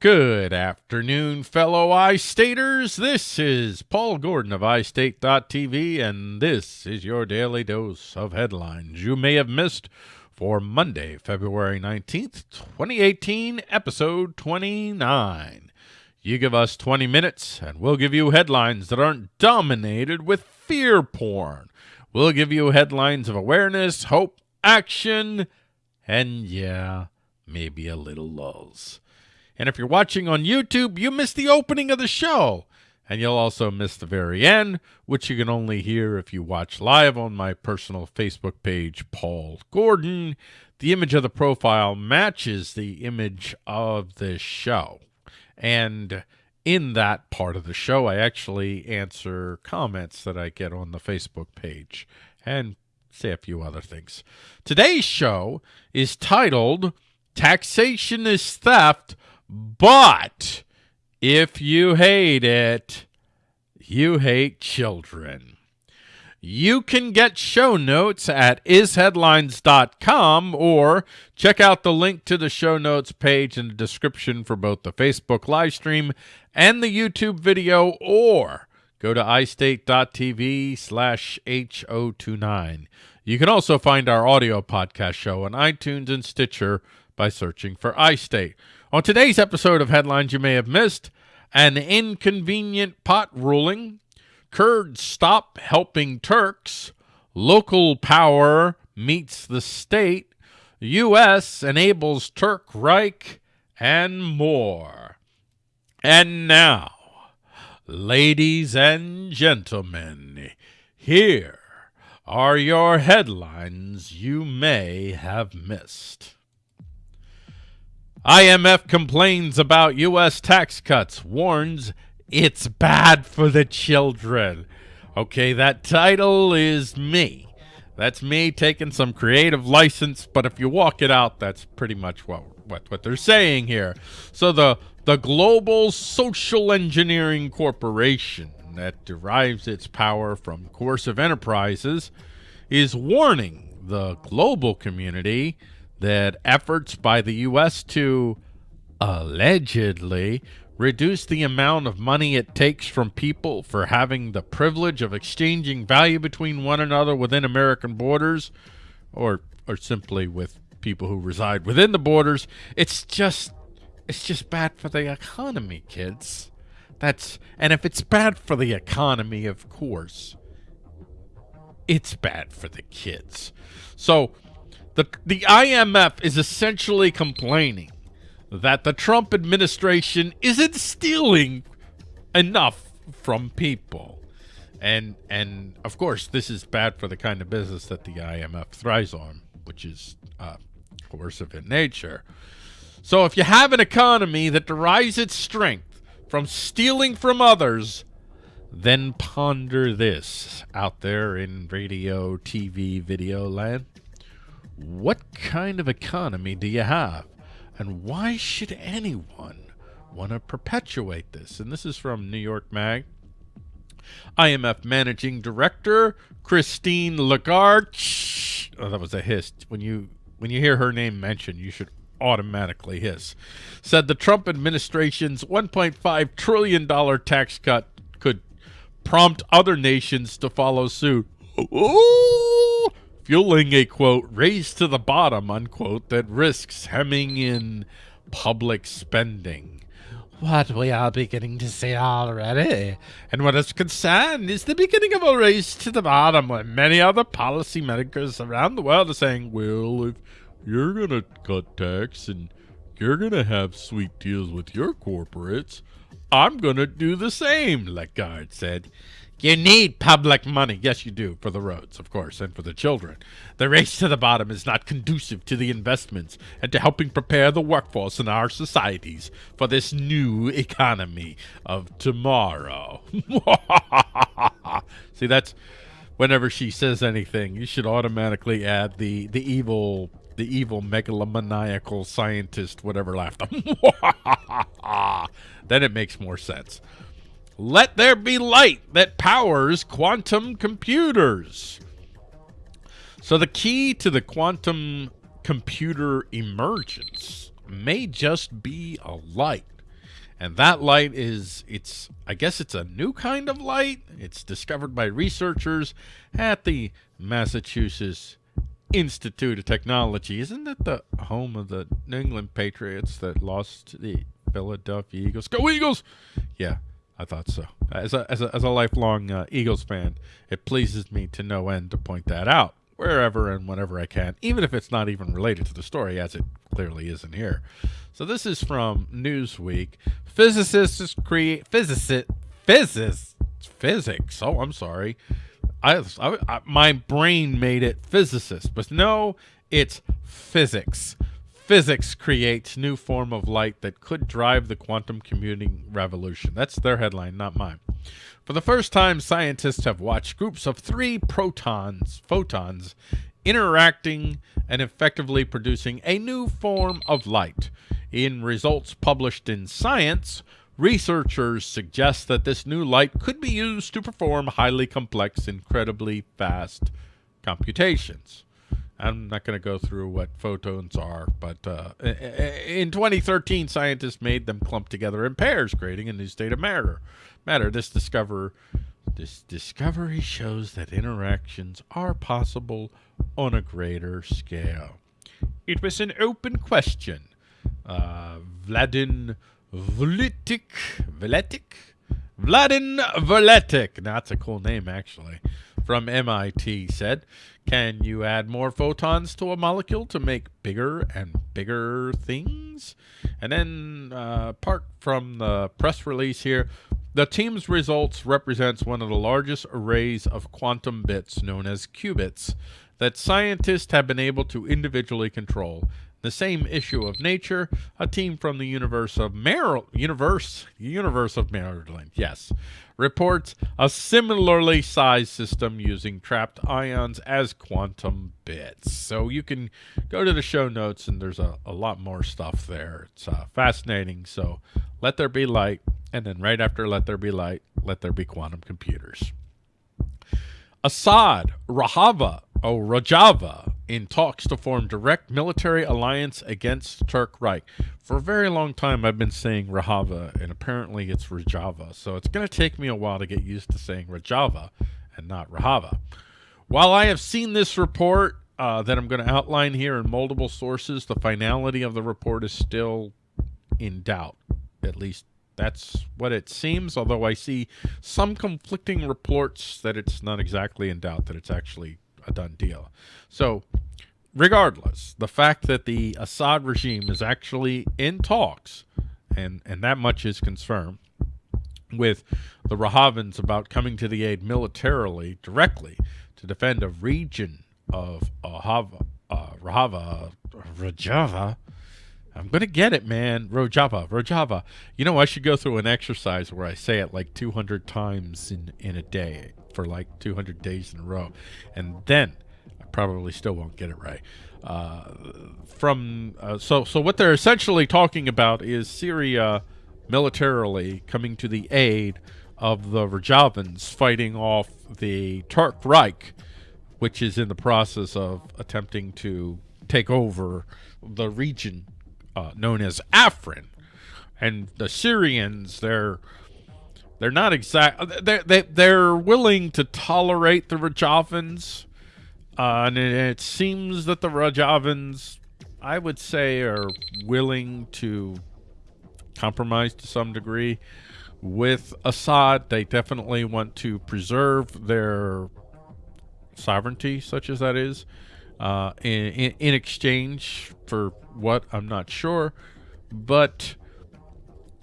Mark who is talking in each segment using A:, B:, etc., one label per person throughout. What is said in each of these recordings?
A: Good afternoon, fellow iStaters. This is Paul Gordon of iState.tv, and this is your daily dose of headlines you may have missed for Monday, February 19th, 2018, episode 29. You give us 20 minutes, and we'll give you headlines that aren't dominated with fear porn. We'll give you headlines of awareness, hope, action, and yeah, maybe a little lulls. And if you're watching on YouTube, you missed the opening of the show. And you'll also miss the very end, which you can only hear if you watch live on my personal Facebook page, Paul Gordon. The image of the profile matches the image of the show. And in that part of the show, I actually answer comments that I get on the Facebook page and say a few other things. Today's show is titled Taxation is Theft but if you hate it, you hate children. You can get show notes at isheadlines.com or check out the link to the show notes page in the description for both the Facebook live stream and the YouTube video or go to istate.tv slash H029. You can also find our audio podcast show on iTunes and Stitcher by searching for iState. On today's episode of Headlines You May Have Missed, an inconvenient pot ruling, Kurds stop helping Turks, local power meets the state, U.S. enables Turk Reich, and more. And now, ladies and gentlemen, here are your headlines you may have missed. IMF complains about U.S. tax cuts, warns it's bad for the children. Okay, that title is me. That's me taking some creative license, but if you walk it out, that's pretty much what what, what they're saying here. So the the Global Social Engineering Corporation that derives its power from coercive enterprises is warning the global community that efforts by the U.S. to allegedly reduce the amount of money it takes from people for having the privilege of exchanging value between one another within American borders or or simply with people who reside within the borders it's just it's just bad for the economy kids that's and if it's bad for the economy of course it's bad for the kids so the, the IMF is essentially complaining that the Trump administration isn't stealing enough from people. And and of course, this is bad for the kind of business that the IMF thrives on, which is uh, coercive in nature. So if you have an economy that derives its strength from stealing from others, then ponder this out there in radio, TV, video land. What kind of economy do you have? And why should anyone want to perpetuate this? And this is from New York Mag. IMF Managing Director Christine Lagarde. Oh, that was a hiss. When you when you hear her name mentioned, you should automatically his, Said the Trump administration's 1.5 trillion dollar tax cut could prompt other nations to follow suit. Ooh, fueling a quote race to the bottom unquote that risks hemming in public spending. What we are beginning to see already, and what is concerned, is the beginning of a race to the bottom where many other policymakers around the world are saying, well, if you're going to cut tax and you're going to have sweet deals with your corporates, I'm going to do the same, Lagarde said. You need public money. Yes, you do, for the roads, of course, and for the children. The race to the bottom is not conducive to the investments and to helping prepare the workforce in our societies for this new economy of tomorrow. See, that's whenever she says anything, you should automatically add the, the evil the evil megalomaniacal scientist whatever laughed. then it makes more sense. Let there be light that powers quantum computers. So the key to the quantum computer emergence may just be a light. And that light is, it's, I guess it's a new kind of light. It's discovered by researchers at the Massachusetts Institute of Technology. Isn't that the home of the New England Patriots that lost to the Philadelphia Eagles? Go Eagles! Yeah, I thought so. As a, as a, as a lifelong uh, Eagles fan, it pleases me to no end to point that out wherever and whenever I can, even if it's not even related to the story, as it clearly isn't here. So this is from Newsweek. Physicists create physicist physics physics. Oh, I'm sorry. I, I, I my brain made it physicist, but no, it's physics. Physics creates new form of light that could drive the quantum computing revolution. That's their headline, not mine. For the first time, scientists have watched groups of three protons, photons, interacting and effectively producing a new form of light. In results published in Science, researchers suggest that this new light could be used to perform highly complex, incredibly fast computations. I'm not going to go through what photons are, but uh, in 2013, scientists made them clump together in pairs, creating a new state of matter matter. This discover this discovery shows that interactions are possible on a greater scale. It was an open question. Uh, Vladin Vletic, Vletic, Vladin Vletic. That's a cool name, actually. From MIT said, "Can you add more photons to a molecule to make bigger and bigger things?" And then, uh, part from the press release here, the team's results represents one of the largest arrays of quantum bits, known as qubits, that scientists have been able to individually control. The same issue of nature, a team from the universe of Maryland, universe, universe of Maryland, yes, reports a similarly sized system using trapped ions as quantum bits. So you can go to the show notes and there's a, a lot more stuff there. It's uh, fascinating. So let there be light. And then right after let there be light, let there be quantum computers. Assad, Rahava, oh, Rojava, in talks to form direct military alliance against Turk Reich. For a very long time, I've been saying Rahava, and apparently it's Rojava. So it's going to take me a while to get used to saying Rojava and not Rahava. While I have seen this report uh, that I'm going to outline here in multiple sources, the finality of the report is still in doubt, at least that's what it seems, although I see some conflicting reports that it's not exactly in doubt that it's actually a done deal. So, regardless, the fact that the Assad regime is actually in talks, and, and that much is confirmed, with the Rahavans about coming to the aid militarily, directly, to defend a region of Ahava, uh, Rahava, Rajava, I'm going to get it, man. Rojava, Rojava. You know, I should go through an exercise where I say it like 200 times in, in a day for like 200 days in a row. And then I probably still won't get it right. Uh, from uh, so so what they're essentially talking about is Syria militarily coming to the aid of the Rojavans fighting off the Turk Reich, which is in the process of attempting to take over the region uh, known as Afrin, and the Syrians they're they're not exact they they they're willing to tolerate the Rojavans, uh, and it, it seems that the Rojavans, I would say, are willing to compromise to some degree with Assad. They definitely want to preserve their sovereignty, such as that is, uh, in, in, in exchange for what I'm not sure, but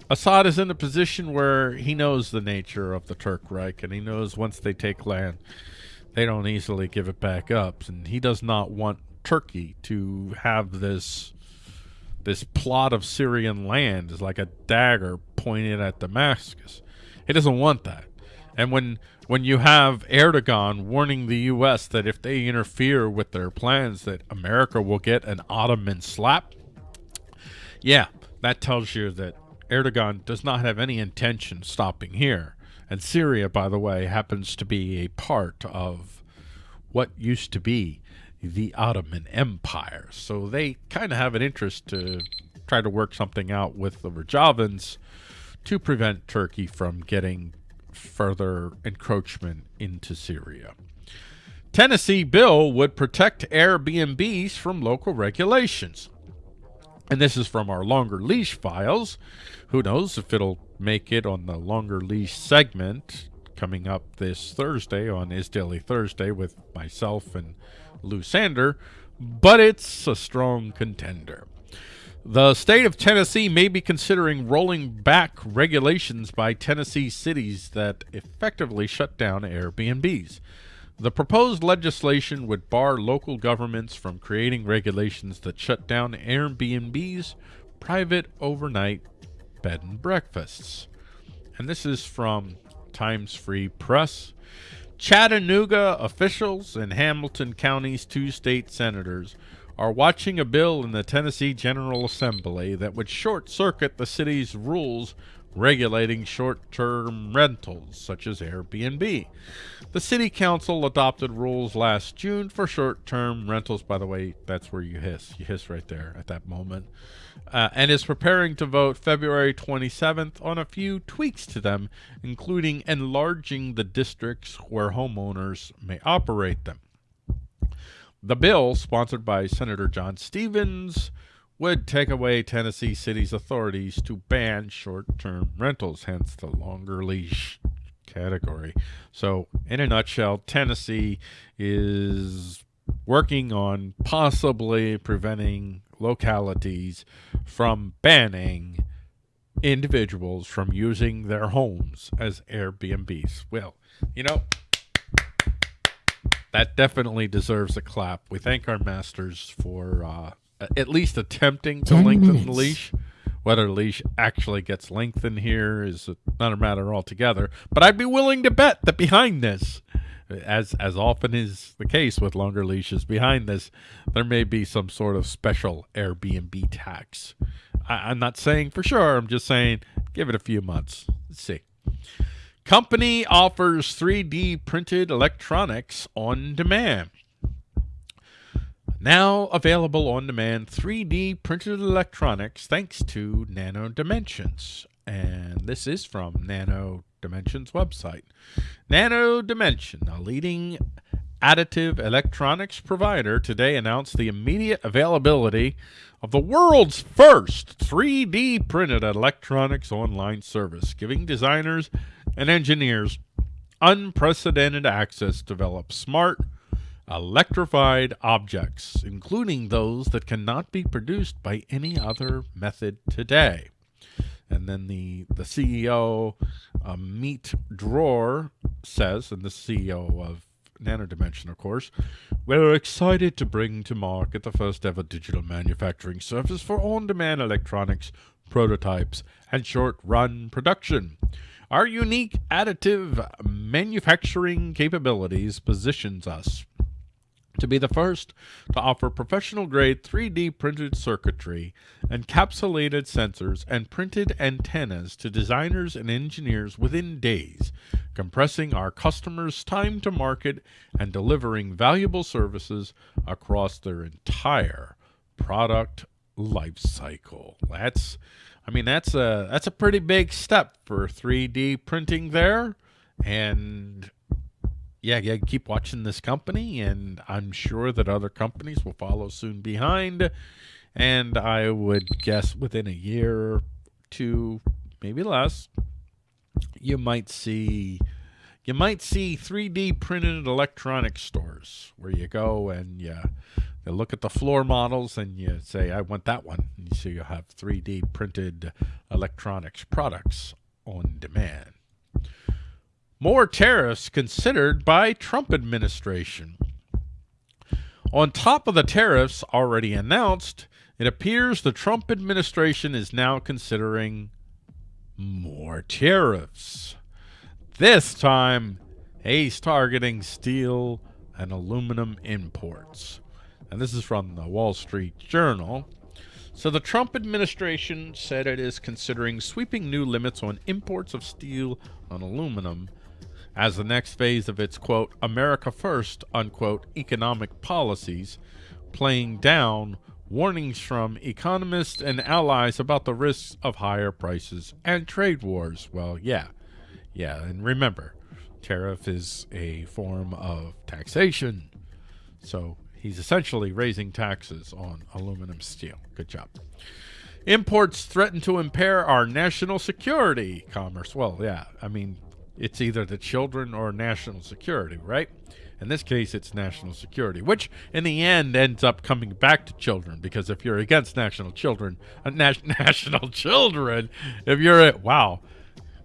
A: Assad is in a position where he knows the nature of the Turk Reich, and he knows once they take land, they don't easily give it back up, and he does not want Turkey to have this this plot of Syrian land is like a dagger pointed at Damascus. He doesn't want that. And when when you have Erdogan warning the U.S. that if they interfere with their plans, that America will get an Ottoman slap, yeah, that tells you that Erdogan does not have any intention stopping here. And Syria, by the way, happens to be a part of what used to be the Ottoman Empire. So they kind of have an interest to try to work something out with the Rojavans to prevent Turkey from getting further encroachment into Syria. Tennessee bill would protect Airbnbs from local regulations. And this is from our longer leash files. Who knows if it'll make it on the longer leash segment coming up this Thursday on iState Daily Thursday with myself and Lou Sander, but it's a strong contender. The state of Tennessee may be considering rolling back regulations by Tennessee cities that effectively shut down Airbnbs. The proposed legislation would bar local governments from creating regulations that shut down Airbnbs, private overnight bed and breakfasts. And this is from Times Free Press. Chattanooga officials and Hamilton County's two state senators are watching a bill in the Tennessee General Assembly that would short circuit the city's rules regulating short term rentals, such as Airbnb. The City Council adopted rules last June for short term rentals. By the way, that's where you hiss. You hiss right there at that moment. Uh, and is preparing to vote February 27th on a few tweaks to them, including enlarging the districts where homeowners may operate them. The bill, sponsored by Senator John Stevens, would take away Tennessee City's authorities to ban short-term rentals, hence the longer leash category. So, in a nutshell, Tennessee is working on possibly preventing localities from banning individuals from using their homes as Airbnbs. Well, you know, that definitely deserves a clap. We thank our masters for uh, at least attempting to lengthen minutes. the leash. Whether leash actually gets lengthened here is another matter altogether. But I'd be willing to bet that behind this, as as often is the case with longer leashes, behind this there may be some sort of special Airbnb tax. I, I'm not saying for sure. I'm just saying give it a few months. Let's see. Company offers 3D printed electronics on demand. Now available on demand 3D printed electronics thanks to Nano Dimension. And this is from Nano Dimension website. Nano Dimension, a leading additive electronics provider, today announced the immediate availability of the world's first 3D printed electronics online service, giving designers and engineers unprecedented access to develop smart, electrified objects, including those that cannot be produced by any other method today. And then the, the CEO, uh, Amit Dror, says, and the CEO of Nano Dimension, of course, we're excited to bring to market the first ever digital manufacturing service for on-demand electronics, prototypes, and short-run production. Our unique additive manufacturing capabilities positions us to be the first to offer professional-grade 3D printed circuitry, encapsulated sensors, and printed antennas to designers and engineers within days, compressing our customers' time to market and delivering valuable services across their entire product life cycle. That's I mean, that's a that's a pretty big step for 3D printing there, and yeah, yeah, keep watching this company, and I'm sure that other companies will follow soon behind. And I would guess within a year, two, maybe less, you might see you might see 3D printed electronic stores where you go and you you look at the floor models and you say, I want that one. And so you'll have 3D printed electronics products on demand. More tariffs considered by Trump administration. On top of the tariffs already announced, it appears the Trump administration is now considering more tariffs. This time, he's targeting steel and aluminum imports and this is from the Wall Street Journal. So the Trump administration said it is considering sweeping new limits on imports of steel and aluminum as the next phase of its, quote, America First, unquote, economic policies, playing down warnings from economists and allies about the risks of higher prices and trade wars. Well, yeah. Yeah, and remember, tariff is a form of taxation. So he's essentially raising taxes on aluminum steel. Good job. Imports threaten to impair our national security. Commerce. Well, yeah. I mean, it's either the children or national security, right? In this case, it's national security, which in the end ends up coming back to children because if you're against national children, uh, national children, if you're at, wow,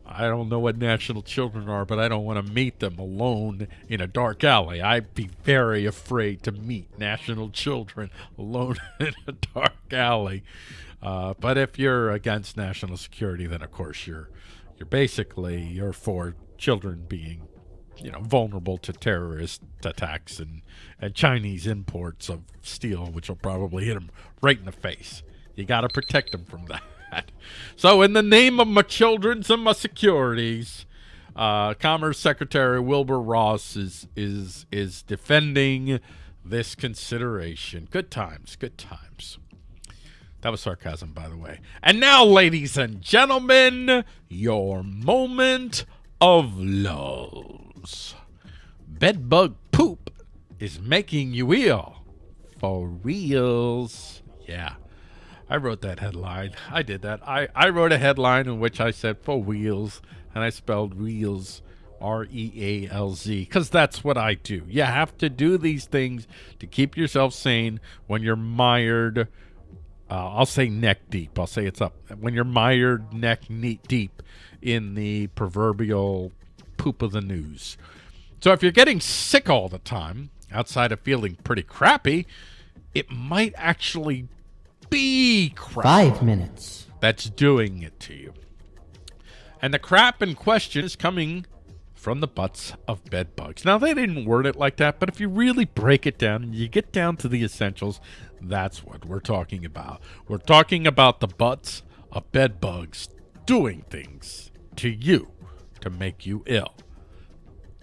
A: I don't know what national children are, but I don't want to meet them alone in a dark alley. I'd be very afraid to meet national children alone in a dark alley. Uh, but if you're against national security, then of course you're you're basically you're for children being you know vulnerable to terrorist attacks and and Chinese imports of steel, which will probably hit them right in the face. You got to protect them from that. So, in the name of my children's and my securities, uh, Commerce Secretary Wilbur Ross is is is defending this consideration. Good times, good times. That was sarcasm, by the way. And now, ladies and gentlemen, your moment of lulls. Bedbug poop is making you ill. For reals. Yeah. I wrote that headline. I did that. I, I wrote a headline in which I said for wheels, and I spelled wheels R E A L Z, because that's what I do. You have to do these things to keep yourself sane when you're mired uh, I'll say neck deep. I'll say it's up. When you're mired neck deep in the proverbial poop of the news. So if you're getting sick all the time, outside of feeling pretty crappy, it might actually be crap.
B: Five minutes.
A: That's doing it to you. And the crap in question is coming from the butts of bed bugs. Now, they didn't word it like that, but if you really break it down and you get down to the essentials, that's what we're talking about. We're talking about the butts of bed bugs doing things to you to make you ill.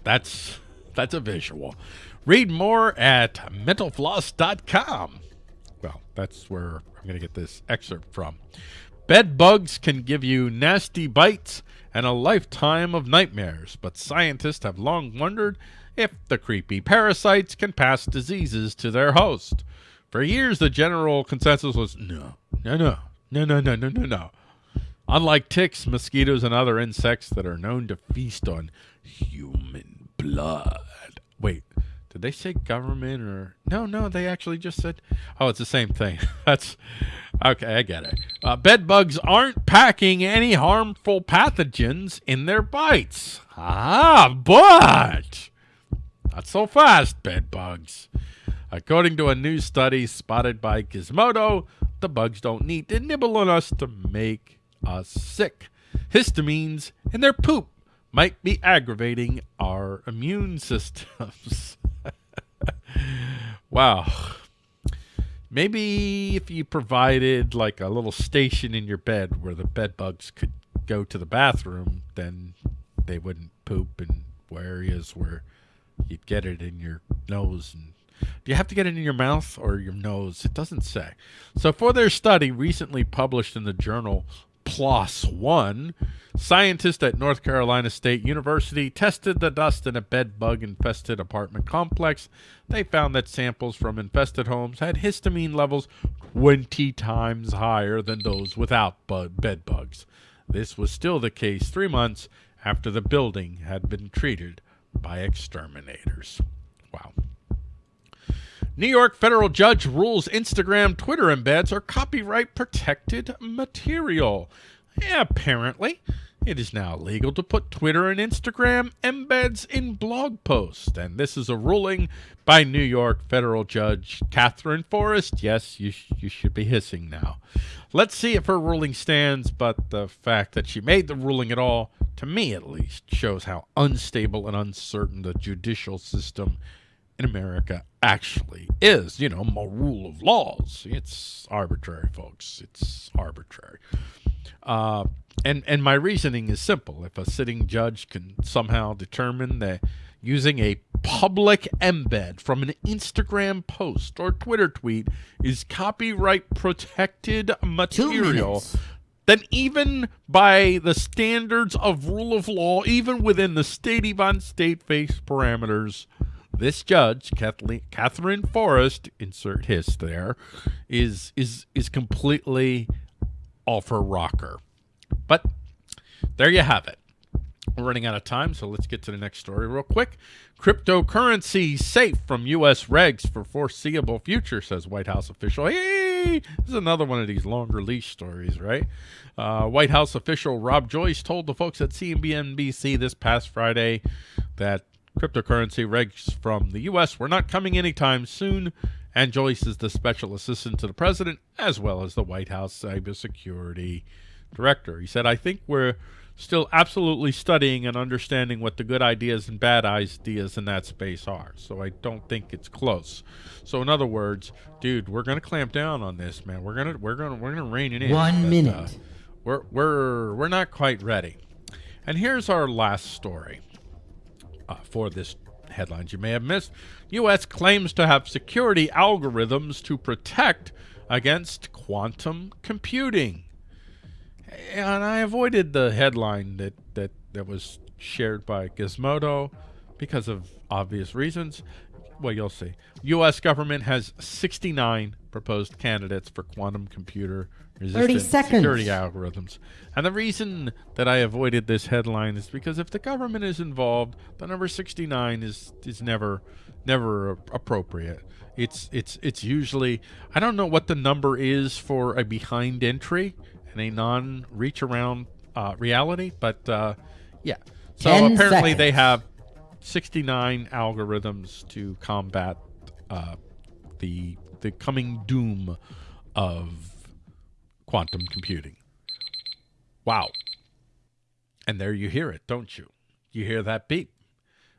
A: That's that's a visual. Read more at mentalfloss.com. Well, that's where I'm going to get this excerpt from. Bed bugs can give you nasty bites and a lifetime of nightmares, but scientists have long wondered if the creepy parasites can pass diseases to their host. For years, the general consensus was no, no, no, no, no, no, no, no, no. Unlike ticks, mosquitoes, and other insects that are known to feast on human blood. Wait, did they say government or no? No, they actually just said. Oh, it's the same thing. That's okay. I get it. Uh, bed bugs aren't packing any harmful pathogens in their bites. Ah, but not so fast, bed bugs. According to a new study spotted by Gizmodo, the bugs don't need to nibble on us to make us sick. Histamines in their poop might be aggravating our immune systems. wow. Maybe if you provided like a little station in your bed where the bed bugs could go to the bathroom, then they wouldn't poop in areas where you'd get it in your nose and do you have to get it in your mouth or your nose? It doesn't say. So, for their study recently published in the journal PLOS One, scientists at North Carolina State University tested the dust in a bed bug infested apartment complex. They found that samples from infested homes had histamine levels 20 times higher than those without bed bugs. This was still the case three months after the building had been treated by exterminators. Wow. New York federal judge rules Instagram Twitter embeds are copyright protected material. Yeah, apparently, it is now legal to put Twitter and Instagram embeds in blog posts. And this is a ruling by New York federal judge Katherine Forrest. Yes, you, sh you should be hissing now. Let's see if her ruling stands, but the fact that she made the ruling at all, to me at least, shows how unstable and uncertain the judicial system in America actually is. You know, a rule of laws. It's arbitrary, folks. It's arbitrary. Uh, and and my reasoning is simple. If a sitting judge can somehow determine that using a public embed from an Instagram post or Twitter tweet is copyright protected material, then even by the standards of rule of law, even within the state even state face parameters, this judge, Kathleen, Katherine Forrest, insert his there, is is is completely off her rocker. But there you have it. We're running out of time, so let's get to the next story real quick. Cryptocurrency safe from U.S. regs for foreseeable future, says White House official. Hey, this is another one of these longer leash stories, right? Uh, White House official Rob Joyce told the folks at CNBC this past Friday that cryptocurrency regs from the U.S. were not coming anytime soon, and Joyce is the special assistant to the president as well as the White House cybersecurity director. He said, I think we're still absolutely studying and understanding what the good ideas and bad ideas in that space are. So I don't think it's close. So in other words, dude, we're gonna clamp down on this, man. We're gonna we're gonna we're gonna rein it in.
B: One but, minute. Uh,
A: we're we're we're not quite ready. And here's our last story uh, for this headlines you may have missed. U.S. claims to have security algorithms to protect against quantum computing and I avoided the headline that, that, that was shared by Gizmodo because of obvious reasons. Well, you'll see. U.S. government has 69 proposed candidates for quantum computer resistant security algorithms. And the reason that I avoided this headline is because if the government is involved, the number 69 is is never never appropriate. It's it's it's usually I don't know what the number is for a behind entry and a non-reach around uh, reality. But uh, yeah, so apparently seconds. they have 69 algorithms to combat uh, the the coming doom of quantum computing. Wow. And there you hear it, don't you? You hear that beep.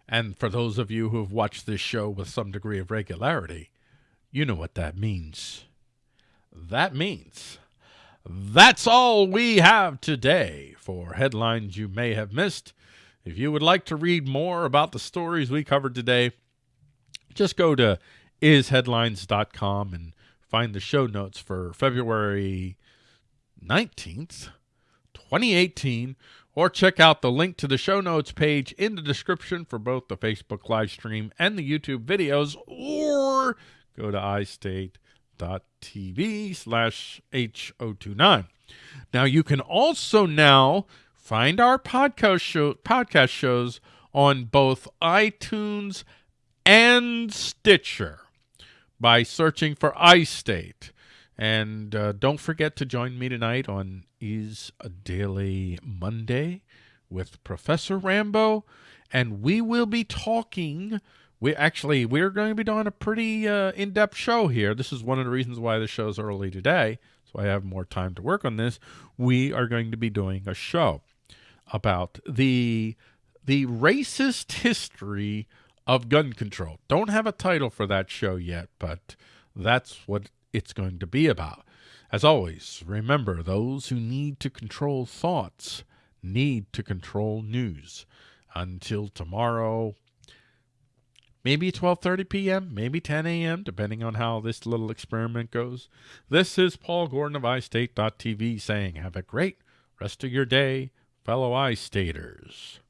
A: And for those of you who have watched this show with some degree of regularity, you know what that means. That means that's all we have today for headlines you may have missed. If you would like to read more about the stories we covered today, just go to isheadlines.com and find the show notes for February 19th, 2018, or check out the link to the show notes page in the description for both the Facebook live stream and the YouTube videos, or go to twitch.tv slash H029. Now, you can also now find our podcast, show, podcast shows on both iTunes and Stitcher by searching for iState. And uh, don't forget to join me tonight on iState Daily Monday with Professor Rambo. And we will be talking we actually we're going to be doing a pretty uh, in-depth show here. This is one of the reasons why the show's early today, so I have more time to work on this. We are going to be doing a show about the the racist history of gun control. Don't have a title for that show yet, but that's what it's going to be about. As always, remember those who need to control thoughts need to control news. Until tomorrow, maybe 12:30 p.m., maybe 10 a.m., depending on how this little experiment goes. This is Paul Gordon of iState.tv saying, have a great rest of your day, fellow iStaters.